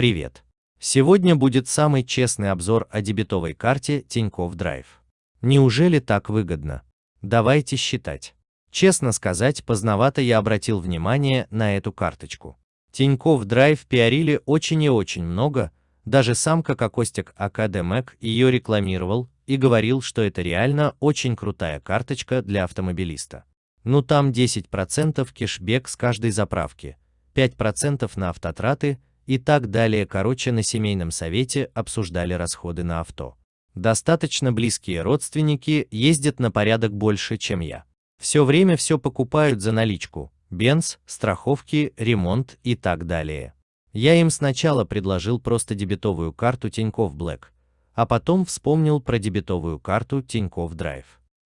Привет! Сегодня будет самый честный обзор о дебетовой карте Тинькофф Драйв. Неужели так выгодно? Давайте считать. Честно сказать, поздновато я обратил внимание на эту карточку. Тинькофф Драйв пиарили очень и очень много, даже сам как Костик Академек ее рекламировал и говорил, что это реально очень крутая карточка для автомобилиста. Ну там 10% кэшбэк с каждой заправки, 5% на автотраты и так далее. Короче, на семейном совете обсуждали расходы на авто. Достаточно близкие родственники ездят на порядок больше, чем я. Все время все покупают за наличку, бенз, страховки, ремонт и так далее. Я им сначала предложил просто дебетовую карту Тинькофф Black, а потом вспомнил про дебетовую карту Тинькофф Drive.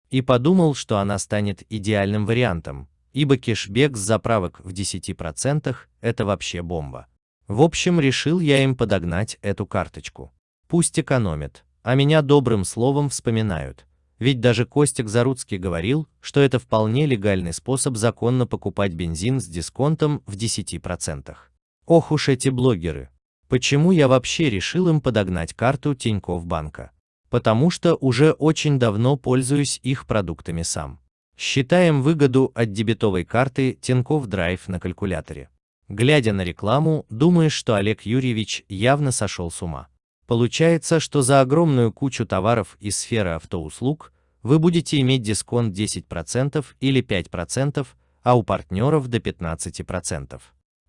И подумал, что она станет идеальным вариантом, ибо кэшбэк с заправок в 10% – это вообще бомба. В общем, решил я им подогнать эту карточку. Пусть экономят, а меня добрым словом вспоминают. Ведь даже Костик Заруцкий говорил, что это вполне легальный способ законно покупать бензин с дисконтом в 10%. Ох уж эти блогеры. Почему я вообще решил им подогнать карту Тинькофф банка? Потому что уже очень давно пользуюсь их продуктами сам. Считаем выгоду от дебетовой карты Тинькофф Драйв на калькуляторе. Глядя на рекламу, думаешь, что Олег Юрьевич явно сошел с ума. Получается, что за огромную кучу товаров из сферы автоуслуг вы будете иметь дисконт 10% или 5%, а у партнеров до 15%.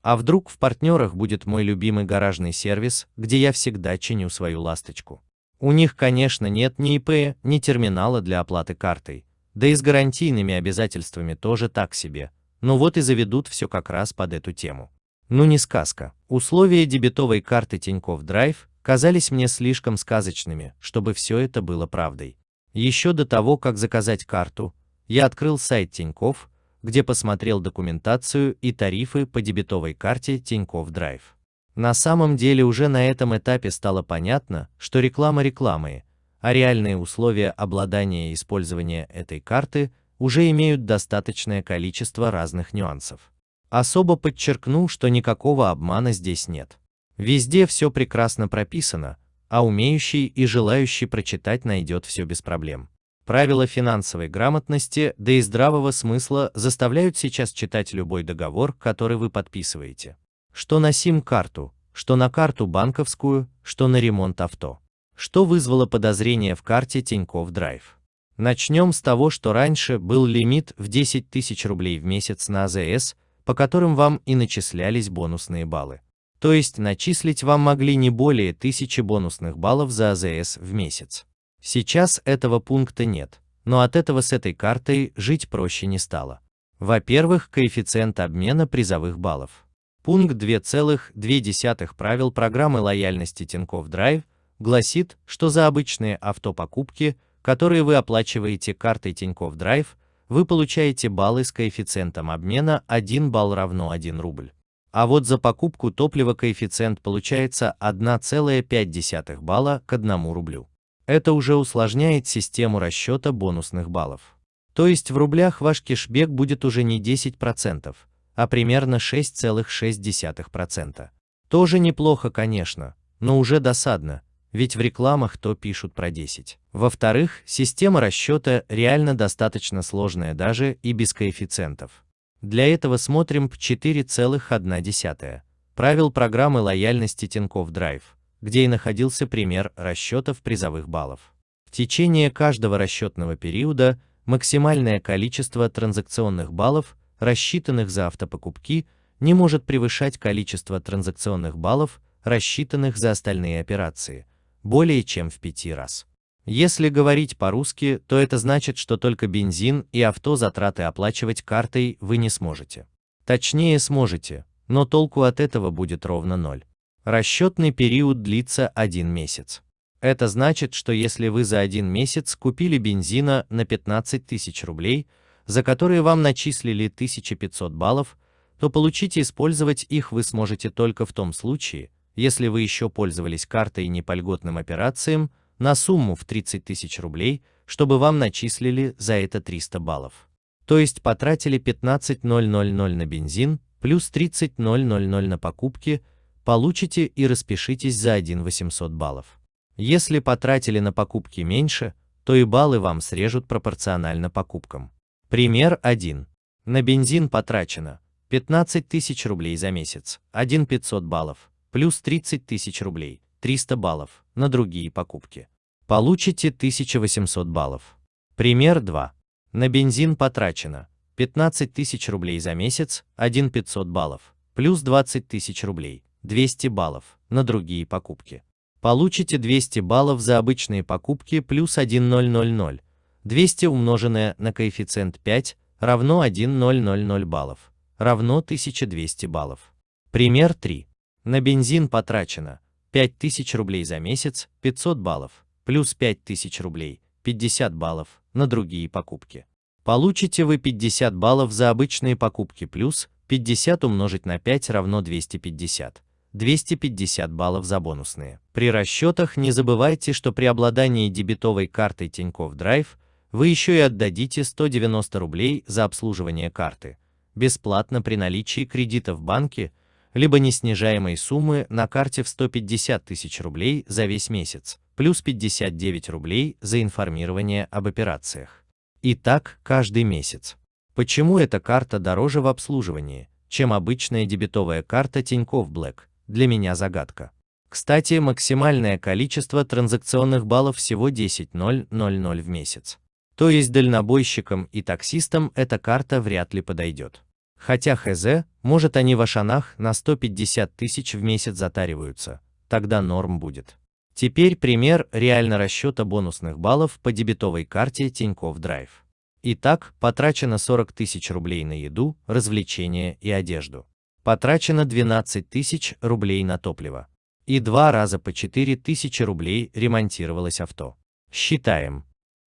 А вдруг в партнерах будет мой любимый гаражный сервис, где я всегда чиню свою ласточку. У них, конечно, нет ни ИП, ни терминала для оплаты картой, да и с гарантийными обязательствами тоже так себе, но вот и заведут все как раз под эту тему. Ну не сказка. Условия дебетовой карты Тинькофф Драйв казались мне слишком сказочными, чтобы все это было правдой. Еще до того, как заказать карту, я открыл сайт Тинькофф, где посмотрел документацию и тарифы по дебетовой карте Тинькофф Драйв. На самом деле уже на этом этапе стало понятно, что реклама рекламы, а реальные условия обладания и использования этой карты уже имеют достаточное количество разных нюансов. Особо подчеркну, что никакого обмана здесь нет. Везде все прекрасно прописано, а умеющий и желающий прочитать найдет все без проблем. Правила финансовой грамотности, да и здравого смысла заставляют сейчас читать любой договор, который вы подписываете. Что на сим-карту, что на карту банковскую, что на ремонт авто. Что вызвало подозрение в карте Тинькофф Драйв. Начнем с того, что раньше был лимит в 10 тысяч рублей в месяц на АЗС, по которым вам и начислялись бонусные баллы. То есть начислить вам могли не более 1000 бонусных баллов за АЗС в месяц. Сейчас этого пункта нет, но от этого с этой картой жить проще не стало. Во-первых, коэффициент обмена призовых баллов. Пункт 2.2 правил программы лояльности Тинькофф Драйв гласит, что за обычные автопокупки, которые вы оплачиваете картой Тинькофф Драйв, вы получаете баллы с коэффициентом обмена 1 балл равно 1 рубль. А вот за покупку топлива коэффициент получается 1,5 балла к 1 рублю. Это уже усложняет систему расчета бонусных баллов. То есть в рублях ваш кешбек будет уже не 10%, а примерно 6,6%. Тоже неплохо, конечно, но уже досадно, ведь в рекламах то пишут про 10. Во-вторых, система расчета реально достаточно сложная даже и без коэффициентов. Для этого смотрим по 4,1. Правил программы лояльности Тинькофф Драйв, где и находился пример расчетов призовых баллов. В течение каждого расчетного периода максимальное количество транзакционных баллов, рассчитанных за автопокупки, не может превышать количество транзакционных баллов, рассчитанных за остальные операции – более чем в пяти раз. Если говорить по-русски, то это значит, что только бензин и авто затраты оплачивать картой вы не сможете. Точнее сможете, но толку от этого будет ровно ноль. Расчетный период длится один месяц. Это значит, что если вы за один месяц купили бензина на 15 тысяч рублей, за которые вам начислили 1500 баллов, то получить и использовать их вы сможете только в том случае, если вы еще пользовались картой не по льготным операциям, на сумму в 30 тысяч рублей, чтобы вам начислили за это 300 баллов. То есть потратили 15 000 на бензин, плюс 30 000 на покупки, получите и распишитесь за 1 800 баллов. Если потратили на покупки меньше, то и баллы вам срежут пропорционально покупкам. Пример 1. На бензин потрачено 15 тысяч рублей за месяц, 1 500 баллов, плюс 30 тысяч рублей, 300 баллов, на другие покупки. Получите 1800 баллов. Пример 2. На бензин потрачено 15 тысяч рублей за месяц, 1 500 баллов, плюс 20 тысяч рублей, 200 баллов, на другие покупки. Получите 200 баллов за обычные покупки плюс 1000, 200 умноженное на коэффициент 5 равно 1000 баллов, равно 1200 баллов. Пример 3. На бензин потрачено 5000 рублей за месяц, 500 баллов, плюс 5000 рублей, 50 баллов, на другие покупки. Получите вы 50 баллов за обычные покупки плюс 50 умножить на 5 равно 250. 250 баллов за бонусные. При расчетах не забывайте, что при обладании дебетовой картой Тинькофф Драйв вы еще и отдадите 190 рублей за обслуживание карты, бесплатно при наличии кредита в банке, либо неснижаемой суммы на карте в 150 тысяч рублей за весь месяц, плюс 59 рублей за информирование об операциях. И так каждый месяц. Почему эта карта дороже в обслуживании, чем обычная дебетовая карта Тинькофф Black, для меня загадка. Кстати, максимальное количество транзакционных баллов всего 10 000 в месяц. То есть дальнобойщикам и таксистам эта карта вряд ли подойдет. Хотя хз, может они в Ашанах на 150 тысяч в месяц затариваются, тогда норм будет. Теперь пример реально расчета бонусных баллов по дебетовой карте Тинькофф Драйв. Итак, потрачено 40 тысяч рублей на еду, развлечения и одежду. Потрачено 12 тысяч рублей на топливо. И два раза по 4 тысячи рублей ремонтировалось авто. Считаем.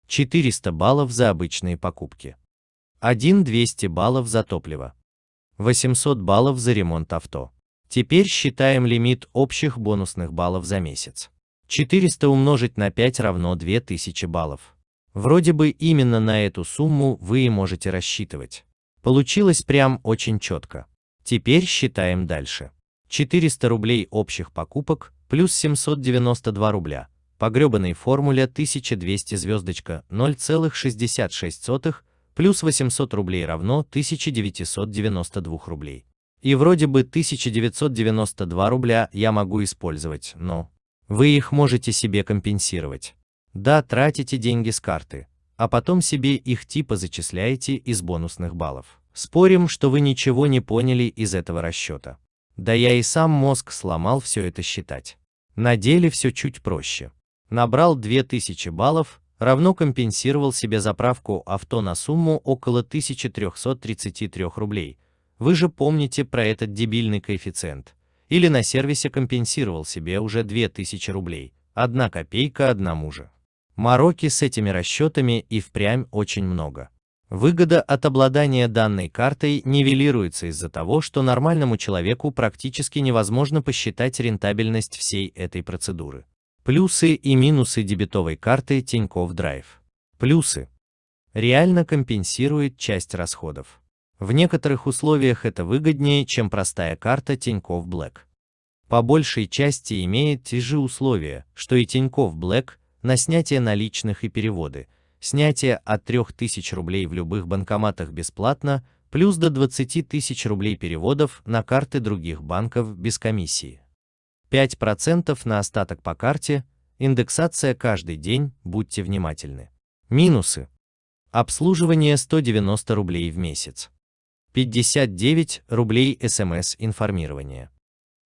400 баллов за обычные покупки. 1 200 баллов за топливо. 800 баллов за ремонт авто. Теперь считаем лимит общих бонусных баллов за месяц. 400 умножить на 5 равно 2000 баллов. Вроде бы именно на эту сумму вы и можете рассчитывать. Получилось прям очень четко. Теперь считаем дальше. 400 рублей общих покупок плюс 792 рубля. По гребаной формуле 1200 звездочка 0,66 плюс 800 рублей равно 1992 рублей. И вроде бы 1992 рубля я могу использовать, но вы их можете себе компенсировать. Да, тратите деньги с карты, а потом себе их типа зачисляете из бонусных баллов. Спорим, что вы ничего не поняли из этого расчета. Да я и сам мозг сломал все это считать. На деле все чуть проще. Набрал 2000 баллов, равно компенсировал себе заправку авто на сумму около 1333 рублей. Вы же помните про этот дебильный коэффициент. Или на сервисе компенсировал себе уже 2000 рублей. Одна копейка одному же. Мороки с этими расчетами и впрямь очень много. Выгода от обладания данной картой нивелируется из-за того, что нормальному человеку практически невозможно посчитать рентабельность всей этой процедуры. Плюсы и минусы дебетовой карты Тинькофф Драйв. Плюсы. Реально компенсирует часть расходов. В некоторых условиях это выгоднее, чем простая карта Тинькофф Black. По большей части имеет те же условия, что и Тинькофф Black на снятие наличных и переводы. Снятие от 3000 рублей в любых банкоматах бесплатно, плюс до 20 тысяч рублей переводов на карты других банков без комиссии. 5% на остаток по карте, индексация каждый день, будьте внимательны. Минусы. Обслуживание 190 рублей в месяц. 59 рублей СМС-информирование.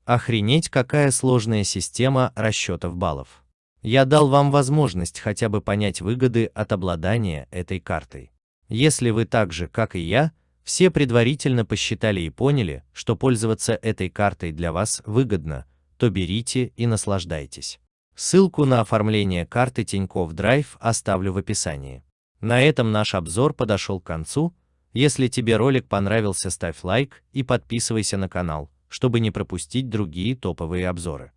Охренеть, какая сложная система расчетов баллов. Я дал вам возможность хотя бы понять выгоды от обладания этой картой. Если вы так же, как и я, все предварительно посчитали и поняли, что пользоваться этой картой для вас выгодно, то берите и наслаждайтесь. Ссылку на оформление карты Тинькофф Драйв оставлю в описании. На этом наш обзор подошел к концу. Если тебе ролик понравился, ставь лайк и подписывайся на канал, чтобы не пропустить другие топовые обзоры.